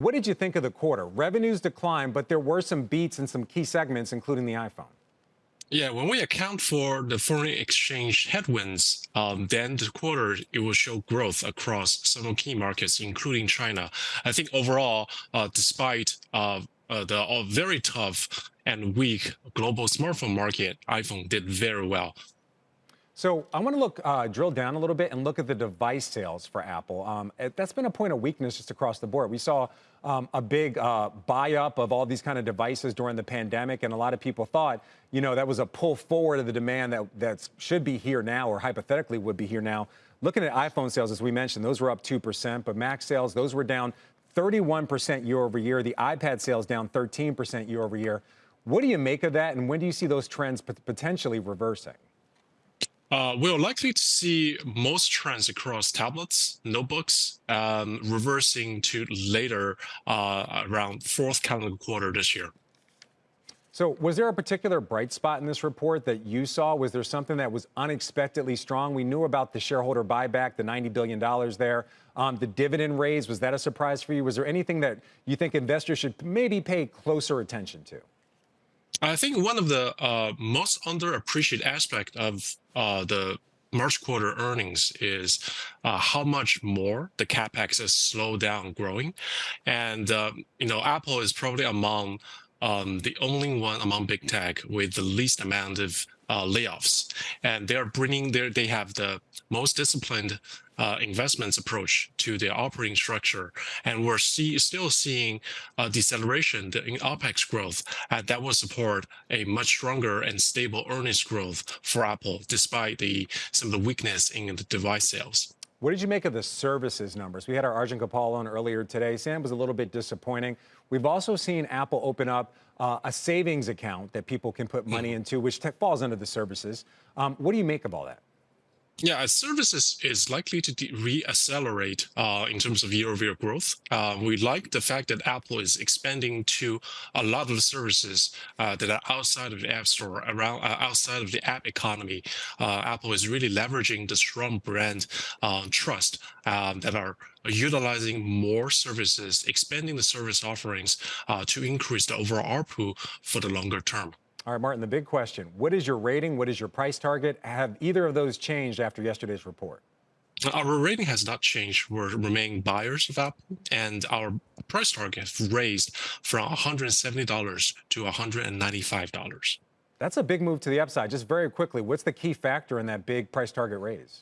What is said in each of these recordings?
What did you think of the quarter? Revenues declined, but there were some beats in some key segments, including the iPhone. Yeah, when we account for the foreign exchange headwinds, um, then the quarter it will show growth across several key markets, including China. I think overall, uh, despite uh, uh, the very tough and weak global smartphone market, iPhone did very well. So I want to look, uh, drill down a little bit and look at the device sales for Apple. Um, that's been a point of weakness just across the board. We saw um, a big uh, buy up of all these kind of devices during the pandemic, and a lot of people thought, you know, that was a pull forward of the demand that that should be here now, or hypothetically would be here now. Looking at iPhone sales, as we mentioned, those were up two percent, but Mac sales, those were down 31% year over year. The iPad sales down 13% year over year. What do you make of that, and when do you see those trends potentially reversing? Uh, we're likely to see most trends across tablets, notebooks, um, reversing to later uh, around fourth calendar quarter this year. So, was there a particular bright spot in this report that you saw? Was there something that was unexpectedly strong? We knew about the shareholder buyback, the $90 billion there. Um, the dividend raise, was that a surprise for you? Was there anything that you think investors should maybe pay closer attention to? I think one of the uh, most underappreciated aspect of uh, the March quarter earnings is uh, how much more the capex has slowed down growing, and um, you know Apple is probably among um, the only one among big tech with the least amount of uh, layoffs, and they're bringing their they have the most disciplined uh, investments approach to their operating structure, and we're see, still seeing a deceleration in OPEX growth uh, that will support a much stronger and stable earnings growth for Apple, despite the some of the weakness in the device sales. What did you make of the services numbers? We had our Arjun Gopal on earlier today. Sam was a little bit disappointing. We've also seen Apple open up uh, a savings account that people can put money mm-hmm. into, which falls under the services. Um, what do you make of all that? Yeah, services is likely to re-accelerate uh, in terms of year-over-year growth. Uh, we like the fact that Apple is expanding to a lot of services uh, that are outside of the App Store, around uh, outside of the app economy. Uh, Apple is really leveraging the strong brand uh, trust that are utilizing more services, expanding the service offerings to increase the overall ARPU for the longer term. All right, Martin, the big question. What is your rating? What is your price target? Have either of those changed after yesterday's report? Our rating has not changed. We're remaining buyers of Apple, and our price target has raised from $170 to $195. That's a big move to the upside. Just very quickly, what's the key factor in that big price target raise?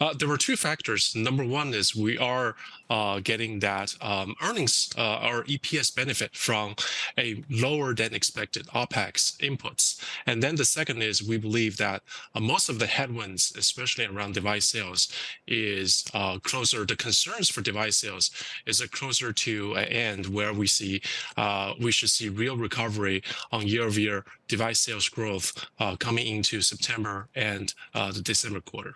Uh, there were two factors. Number one is we are uh, getting that um, earnings uh, or EPS benefit from a lower than expected OPEX inputs. And then the second is we believe that uh, most of the headwinds, especially around device sales, is uh, closer, the concerns for device sales is closer to an end where we see uh, we should see real recovery on year-over-year device sales growth coming into September and the December quarter.